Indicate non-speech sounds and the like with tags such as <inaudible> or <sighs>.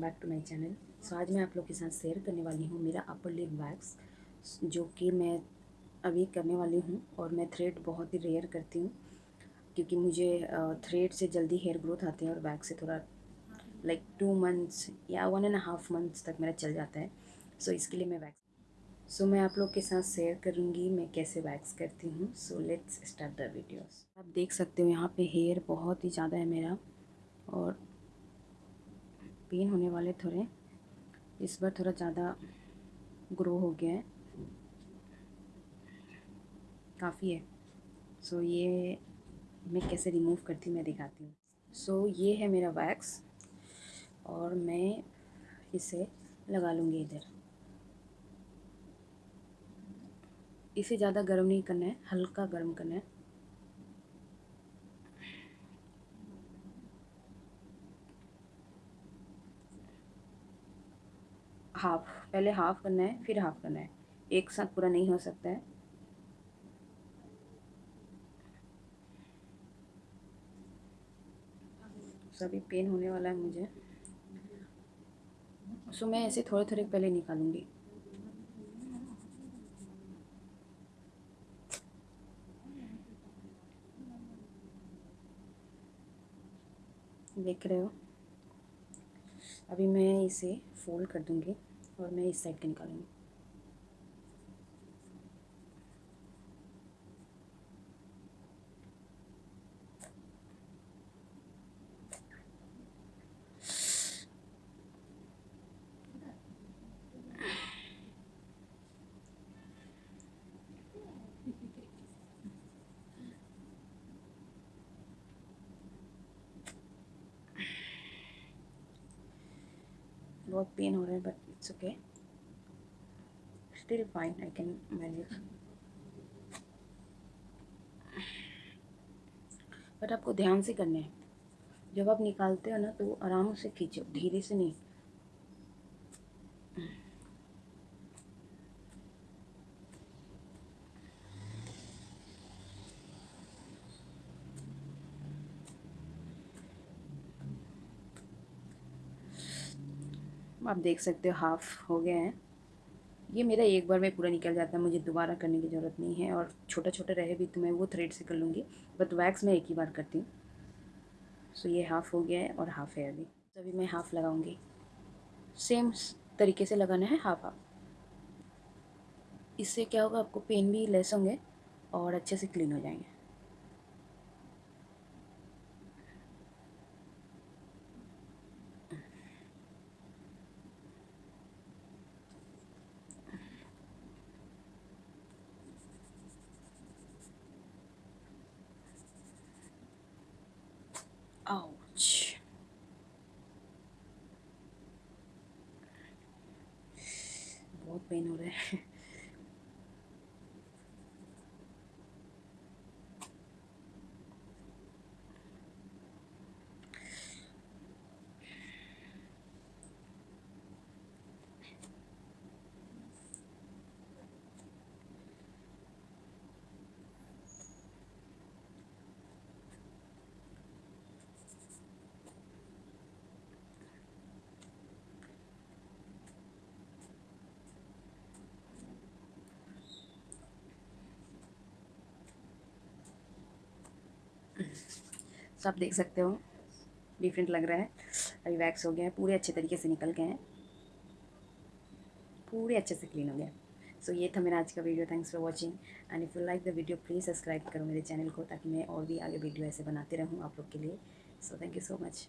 Back to my channel so आज मैं आप लोग के साथ शेयर करने वाली हूँ मेरा अपर लिप वैक्स जो कि मैं अभी करने वाली हूँ और मैं थ्रेड बहुत ही रेयर करती हूँ क्योंकि मुझे थ्रेड से जल्दी हेयर ग्रोथ आते हैं और वैक्स से थोड़ा लाइक टू मंथ्स या वन एंड हाफ़ मंथ्स तक मेरा चल जाता है। सो so, इसके लिए मैं वैक्स सो so, मैं आप लोग के साथ शेयर करूँगी मैं कैसे वैक्स करती हूँ। So let's start the videos आप देख सकते हो यहाँ पे हेयर बहुत ही ज़्यादा है मेरा और पेन होने वाले थोड़े। इस बार थोड़ा ज़्यादा ग्रो हो गया है। काफ़ी है। सो so, ये मैं कैसे रिमूव करती मैं दिखाती हूँ। सो so, ये है मेरा वैक्स और मैं इसे लगा लूँगी इधर। इसे ज़्यादा गर्म नहीं करना है हल्का गर्म करना है। हाफ़ पहले हाफ़ करना है, फिर हाफ़ करना है। एक साथ पूरा नहीं हो सकता है। सभी पेन होने वाला है मुझे। सो मैं ऐसे थोड़े थोड़े पहले निकालूँगी। देख रहे हो? अभी मैं इसे फोल्ड कर दूँगी। और मैं इस साइड का निकालूँगी बहुत पेन हो रहा है but it's okay still fine I can manage but आपको ध्यान से करना है। जब आप निकालते हो ना तो आराम से खींचो, धीरे से नहीं। आप देख सकते हो हाफ़ हो गए हैं। ये मेरा एक बार में पूरा निकल जाता है, मुझे दोबारा करने की ज़रूरत नहीं है और छोटा छोटा रहे भी तो मैं वो थ्रेड से कर लूँगी बट वैक्स मैं एक ही बार करती हूँ। सो ये हाफ़ हो गया है और हाफ़ है अभी। तो अभी मैं हाफ़ लगाऊँगी। सेम तरीके से लगाना है हाफ़ हाफ़ इससे क्या होगा, आपको पेन भी लेस होंगे और अच्छे से क्लीन हो जाएँगे। Ouch. <sighs> बहुत पेन हो रहा है सब देख सकते हो। डिफरेंट लग रहा है। अभी वैक्स हो गया है पूरे अच्छे तरीके से निकल गए हैं। पूरे अच्छे से क्लीन हो गया सो so, ये था मेरा आज का video thanks for watching and if you like the video please subscribe करो मेरे चैनल को ताकि मैं और भी आगे वीडियो ऐसे बनाते रहूँ आप लोग के लिए। So thank you so much